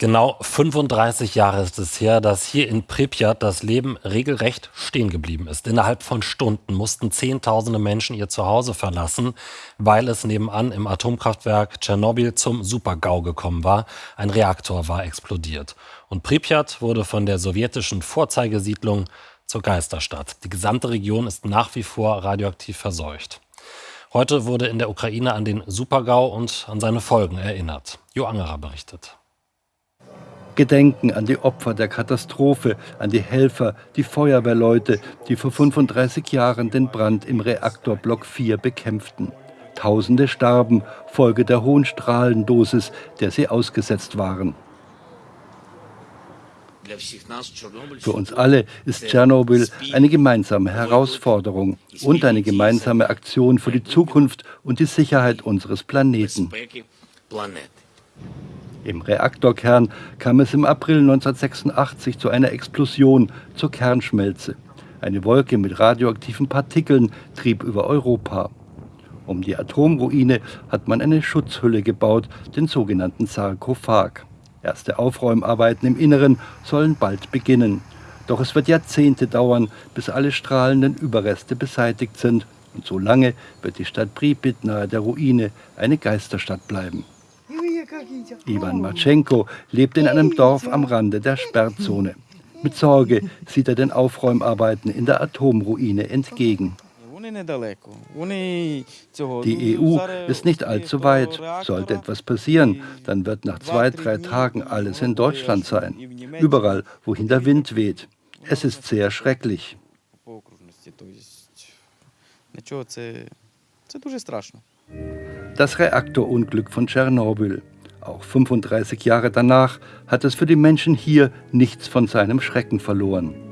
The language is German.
Genau 35 Jahre ist es her, dass hier in Pripyat das Leben regelrecht stehen geblieben ist. Innerhalb von Stunden mussten Zehntausende Menschen ihr Zuhause verlassen, weil es nebenan im Atomkraftwerk Tschernobyl zum Supergau gekommen war. Ein Reaktor war explodiert. Und Pripyat wurde von der sowjetischen Vorzeigesiedlung zur Geisterstadt. Die gesamte Region ist nach wie vor radioaktiv verseucht. Heute wurde in der Ukraine an den Supergau und an seine Folgen erinnert. Jo Angerer berichtet. Gedenken an die Opfer der Katastrophe, an die Helfer, die Feuerwehrleute, die vor 35 Jahren den Brand im Reaktorblock 4 bekämpften. Tausende starben, Folge der hohen Strahlendosis, der sie ausgesetzt waren. Für uns alle ist Tschernobyl eine gemeinsame Herausforderung und eine gemeinsame Aktion für die Zukunft und die Sicherheit unseres Planeten. Im Reaktorkern kam es im April 1986 zu einer Explosion, zur Kernschmelze. Eine Wolke mit radioaktiven Partikeln trieb über Europa. Um die Atomruine hat man eine Schutzhülle gebaut, den sogenannten Sarkophag. Erste Aufräumarbeiten im Inneren sollen bald beginnen. Doch es wird Jahrzehnte dauern, bis alle strahlenden Überreste beseitigt sind. Und so lange wird die Stadt Pripyat nahe der Ruine eine Geisterstadt bleiben. Ivan Matschenko lebt in einem Dorf am Rande der Sperrzone. Mit Sorge sieht er den Aufräumarbeiten in der Atomruine entgegen. Die EU ist nicht allzu weit. Sollte etwas passieren, dann wird nach zwei, drei Tagen alles in Deutschland sein. Überall, wohin der Wind weht. Es ist sehr schrecklich. Das Reaktorunglück von Tschernobyl. Auch 35 Jahre danach hat es für die Menschen hier nichts von seinem Schrecken verloren.